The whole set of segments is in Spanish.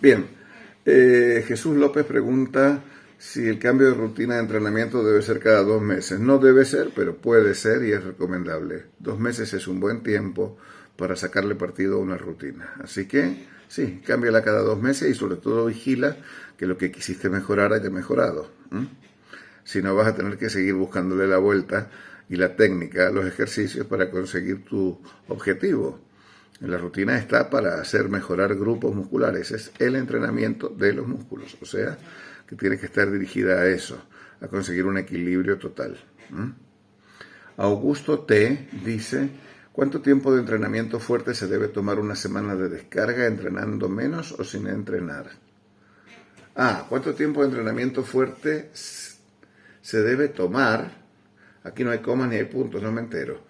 Bien, eh, Jesús López pregunta si el cambio de rutina de entrenamiento debe ser cada dos meses. No debe ser, pero puede ser y es recomendable. Dos meses es un buen tiempo para sacarle partido a una rutina. Así que sí, cámbiala cada dos meses y sobre todo vigila que lo que quisiste mejorar haya mejorado. Si no vas a tener que seguir buscándole la vuelta y la técnica los ejercicios para conseguir tu objetivo. La rutina está para hacer mejorar grupos musculares, es el entrenamiento de los músculos, o sea, que tiene que estar dirigida a eso, a conseguir un equilibrio total. Augusto T dice, ¿cuánto tiempo de entrenamiento fuerte se debe tomar una semana de descarga entrenando menos o sin entrenar? Ah, ¿cuánto tiempo de entrenamiento fuerte se debe tomar? Aquí no hay comas ni hay puntos, no me entero.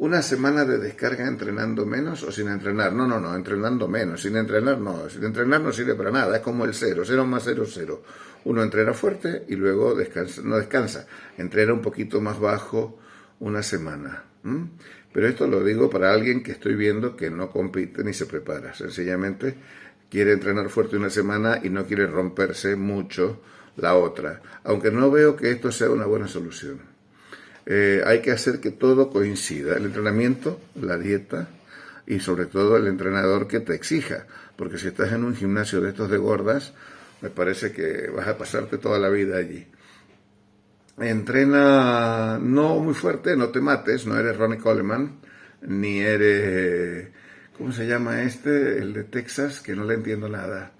Una semana de descarga entrenando menos o sin entrenar. No, no, no, entrenando menos. Sin entrenar no. Sin entrenar no sirve para nada. Es como el cero. Cero más cero, cero. Uno entrena fuerte y luego descansa. No descansa. Entrena un poquito más bajo una semana. Pero esto lo digo para alguien que estoy viendo que no compite ni se prepara. Sencillamente quiere entrenar fuerte una semana y no quiere romperse mucho la otra. Aunque no veo que esto sea una buena solución. Eh, hay que hacer que todo coincida, el entrenamiento, la dieta y sobre todo el entrenador que te exija, porque si estás en un gimnasio de estos de gordas, me parece que vas a pasarte toda la vida allí. Entrena no muy fuerte, no te mates, no eres Ronnie Coleman, ni eres, ¿cómo se llama este? El de Texas, que no le entiendo nada.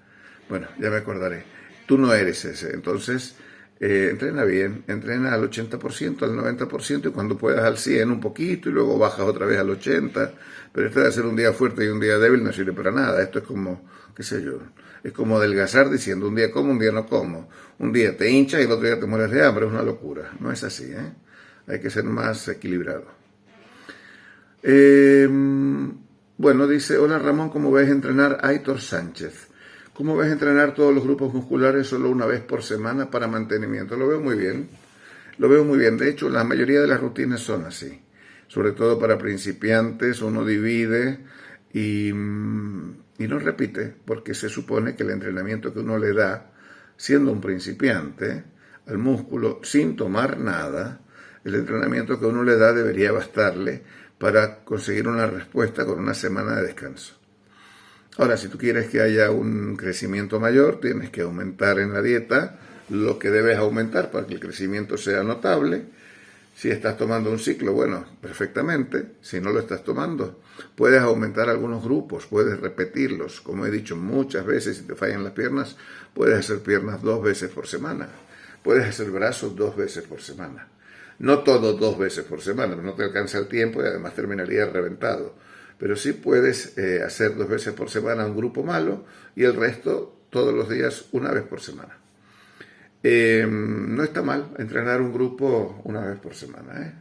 Bueno, ya me acordaré. Tú no eres ese, entonces eh, entrena bien, entrena al 80%, al 90% y cuando puedas al 100 un poquito y luego bajas otra vez al 80%, pero esto de hacer un día fuerte y un día débil no sirve para nada, esto es como, qué sé yo, es como adelgazar diciendo un día como, un día no como, un día te hinchas y el otro día te mueres de hambre, es una locura, no es así, ¿eh? hay que ser más equilibrado. Em, bueno, dice, hola Ramón, ¿cómo ves entrenar Aitor Sánchez? ¿Cómo ves entrenar todos los grupos musculares solo una vez por semana para mantenimiento? Lo veo muy bien. Lo veo muy bien. De hecho, la mayoría de las rutinas son así. Sobre todo para principiantes, uno divide y, mm, y no repite, porque se supone que el entrenamiento que uno le da, siendo un principiante, al músculo, sin tomar nada, el entrenamiento que uno le da debería bastarle para conseguir una respuesta con una semana de descanso. Ahora, si tú quieres que haya un crecimiento mayor, tienes que aumentar en la dieta lo que debes aumentar para que el crecimiento sea notable. Si estás tomando un ciclo, bueno, perfectamente. Si no lo estás tomando, puedes aumentar algunos grupos, puedes repetirlos. Como he dicho muchas veces, si te fallan las piernas, puedes hacer piernas dos veces por semana. Puedes hacer brazos dos veces por semana. No todo dos veces por semana, no te alcanza el tiempo y además terminaría reventado pero sí puedes eh, hacer dos veces por semana un grupo malo y el resto todos los días una vez por semana. Em, no está mal entrenar un grupo una vez por semana, ¿eh?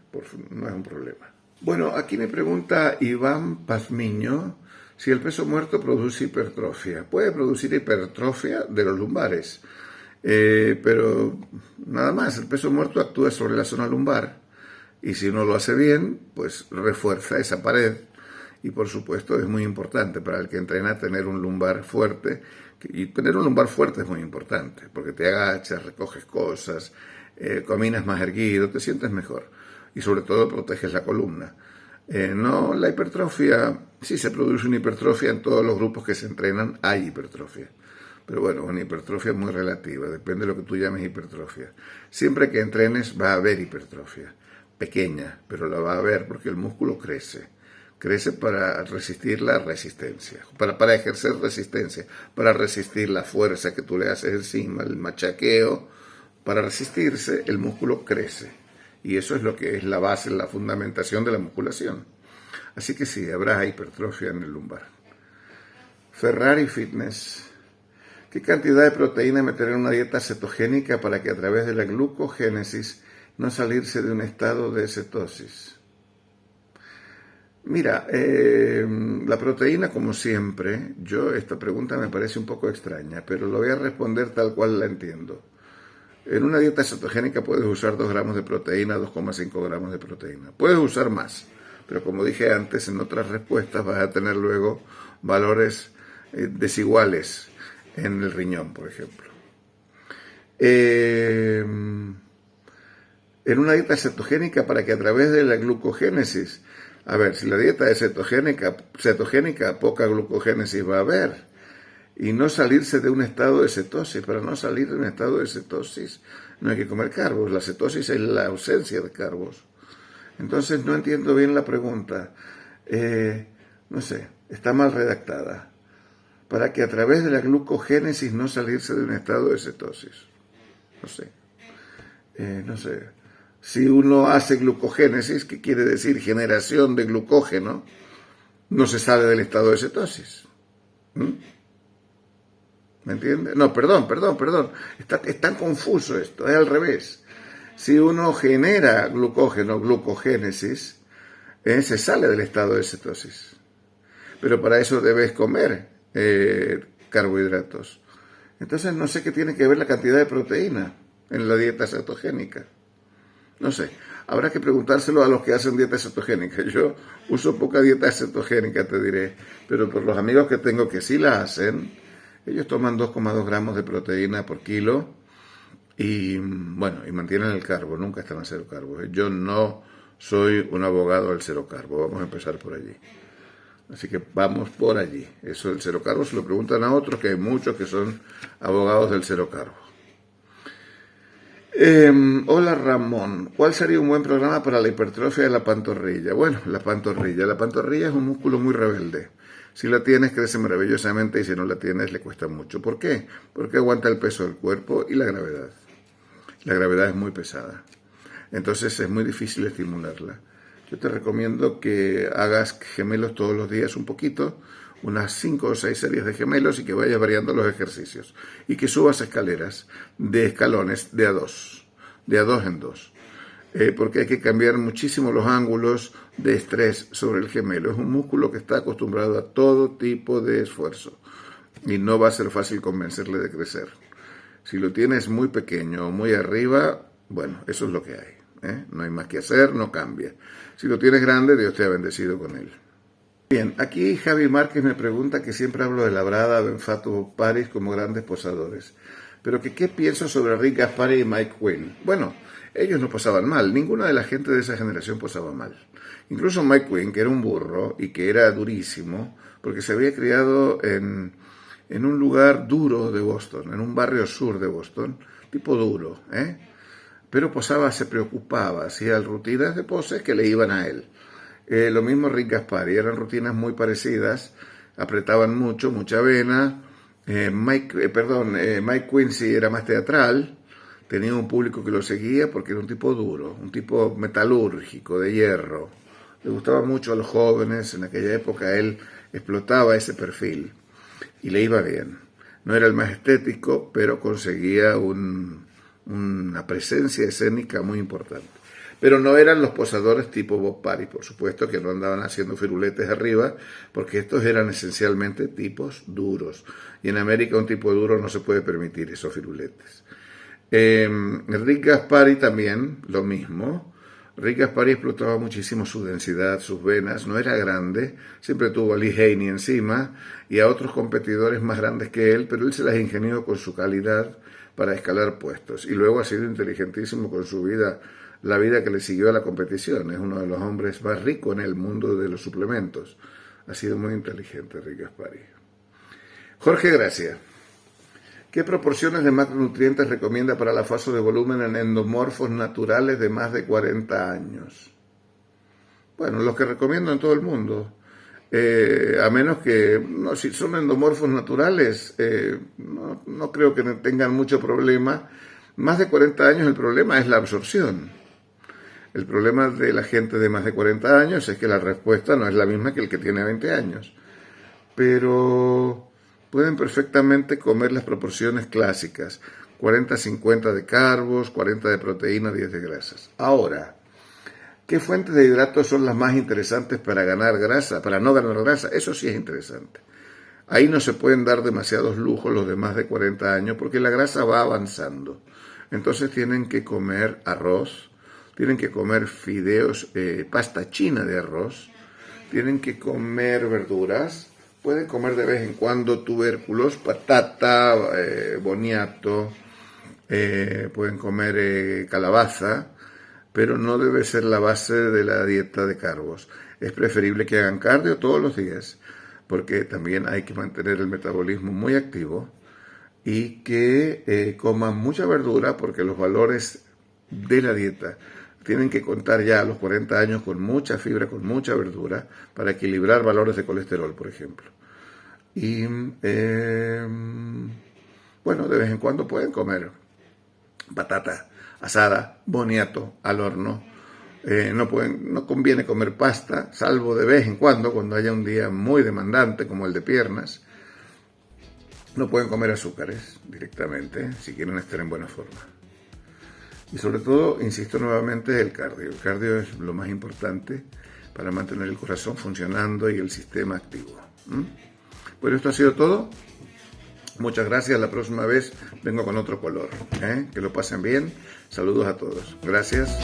no es un problema. Bueno, aquí me pregunta Iván Pazmiño si el peso muerto produce hipertrofia. Puede producir hipertrofia de los lumbares, eh, pero nada más, el peso muerto actúa sobre la zona lumbar y si uno lo hace bien, pues refuerza esa pared y por supuesto es muy importante para el que entrena tener un lumbar fuerte y tener un lumbar fuerte es muy importante porque te agachas, recoges cosas, eh, caminas más erguido, te sientes mejor y sobre todo proteges la columna. Eh, no, la hipertrofia, sí se produce una hipertrofia en todos los grupos que se entrenan, hay hipertrofia. Pero bueno, una hipertrofia muy relativa, depende de lo que tú llames hipertrofia. Siempre que entrenes va a haber hipertrofia, pequeña, pero la va a haber porque el músculo crece crece para resistir la resistencia, para, para ejercer resistencia, para resistir la fuerza que tú le haces encima, el machaqueo, para resistirse el músculo crece. Y eso es lo que es la base, la fundamentación de la musculación. Así que sí, habrá hipertrofia en el lumbar. Ferrari Fitness. ¿Qué cantidad de proteína meter en una dieta cetogénica para que a través de la glucogénesis no salirse de un estado de cetosis? Mira, eh, la proteína, como siempre, yo esta pregunta me parece un poco extraña, pero lo voy a responder tal cual la entiendo. En una dieta cetogénica puedes usar 2 gramos de proteína, 2,5 gramos de proteína. Puedes usar más, pero como dije antes, en otras respuestas vas a tener luego valores eh, desiguales en el riñón, por ejemplo. Eh, en una dieta cetogénica para que a través de la glucogénesis, a ver, si la dieta es cetogénica, cetogénica poca glucogénesis va a haber. Y no salirse de un estado de cetosis. Para no salir de un estado de cetosis no hay que comer carbos. La cetosis es la ausencia de carbos. Entonces no entiendo bien la pregunta. Eh, no sé, está mal redactada. Para que a través de la glucogénesis no salirse de un estado de cetosis. No sé. Eh, no sé si uno hace glucogénesis, que quiere decir generación de glucógeno, no se sale del estado de cetosis. ¿Mm? ¿Me entiende? No, perdón, perdón, perdón. Está, es tan confuso esto, es al revés. Si uno genera glucógeno, glucogénesis, eh, se sale del estado de cetosis. Pero para eso debes comer eh, carbohidratos. Entonces no sé qué tiene que ver la cantidad de proteína en la dieta cetogénica. No sé, habrá que preguntárselo a los que hacen dieta cetogénica. Yo uso poca dieta cetogénica, te diré, pero por los amigos que tengo que sí la hacen, ellos toman 2,2 gramos de proteína por kilo y, bueno, y mantienen el carbo, nunca están a cero carbo. Yo no soy un abogado del cero carbo, vamos a empezar por allí. Así que vamos por allí. Eso del cero carbo se lo preguntan a otros, que hay muchos que son abogados del cero carbo. Em, hola Ramón, ¿cuál sería un buen programa para la hipertrofia de la pantorrilla? Bueno, la pantorrilla. La pantorrilla es un músculo muy rebelde. Si la tienes, crece maravillosamente y si no la tienes, le cuesta mucho. ¿Por qué? Porque aguanta el peso del cuerpo y la gravedad. La gravedad es muy pesada. Entonces es muy difícil estimularla. Yo te recomiendo que hagas gemelos todos los días un poquito unas 5 o 6 series de gemelos y que vayas variando los ejercicios. Y que subas escaleras de escalones de a dos, de a dos en dos. Eh, porque hay que cambiar muchísimo los ángulos de estrés sobre el gemelo. Es un músculo que está acostumbrado a todo tipo de esfuerzo y no va a ser fácil convencerle de crecer. Si lo tienes muy pequeño o muy arriba, bueno, eso es lo que hay. ¿eh? No hay más que hacer, no cambia. Si lo tienes grande, Dios te ha bendecido con él. Bien, aquí Javi Márquez me pregunta que siempre hablo de Labrada, Benfato, Paris como grandes posadores. Pero que qué pienso sobre Rick Gaspari y Mike Quinn. Bueno, ellos no posaban mal, ninguna de la gente de esa generación posaba mal. Incluso Mike Quinn, que era un burro y que era durísimo, porque se había criado en, en un lugar duro de Boston, en un barrio sur de Boston, tipo duro, ¿eh? Pero posaba, se preocupaba, hacía rutinas de poses que le iban a él. Eh, lo mismo Rick Gaspari, eran rutinas muy parecidas, apretaban mucho, mucha vena. Eh, Mike, eh, perdón, Mike Quincy era más teatral, tenía un público que lo seguía porque era un tipo duro, un tipo metalúrgico, de hierro. Le gustaba mucho a los jóvenes, en aquella época él explotaba ese perfil y le iba bien. No era el más estético, pero conseguía una presencia escénica muy importante. Pero no eran los posadores tipo Bob Paris, por supuesto, que no andaban haciendo firuletes arriba, porque estos eran esencialmente tipos duros. Y en América un tipo duro no se puede permitir esos firuletes. Eh, Rick Gaspari también, lo mismo. Rick Gaspari explotaba muchísimo su densidad, sus venas, no era grande, siempre tuvo a Lee Haney encima y a otros competidores más grandes que él, pero él se las ingenió con su calidad para escalar puestos. Y luego ha sido inteligentísimo con su vida la vida que le siguió a la competición. Es uno de los hombres más ricos en el mundo de los suplementos. Ha sido muy inteligente Rick Gaspari. Jorge Gracia. ¿Qué proporciones de macronutrientes recomienda para la fase de volumen en endomorfos naturales de más de 40 años? Bueno, los que recomiendo en todo el mundo. Eh, a menos que, no, si son endomorfos naturales, eh, no, no creo que tengan mucho problema. Más de 40 años el problema es la absorción. El problema de la gente de más de 40 años es que la respuesta no es la misma que el que tiene 20 años. Pero pueden perfectamente comer las proporciones clásicas. 40-50 de carbos, 40 de proteína, 10 de grasas. Ahora, ¿qué fuentes de hidratos son las más interesantes para ganar grasa, para no ganar grasa? Eso sí es interesante. Ahí no se pueden dar demasiados lujos los de más de 40 años porque la grasa va avanzando. Entonces tienen que comer arroz, tienen que comer fideos, eh, pasta china de arroz, tienen que comer verduras, pueden comer de vez en cuando tubérculos, patata, eh, boniato, eh, pueden comer calabaza, pero no debe ser la base de la dieta de carbos. Es preferible que hagan cardio todos los días, porque también hay que mantener el metabolismo muy activo y que coman mucha verdura, porque los valores de la dieta tienen que contar ya a los 40 años con mucha fibra, con mucha verdura, para equilibrar valores de colesterol, por ejemplo. Y em, bueno, de vez en cuando pueden comer patata asada, boniato, al horno. Eh, no, pueden, no conviene comer pasta, salvo de vez en cuando, cuando haya un día muy demandante como el de piernas. No pueden comer azúcares directamente si quieren estar en buena forma. Y sobre todo, insisto nuevamente, el cardio. El cardio es lo más importante para mantener el corazón funcionando y el sistema activo. Bueno, esto ha sido todo. Muchas gracias. La próxima vez vengo con otro color. ¿eh? Que lo pasen bien. Saludos a todos. Gracias.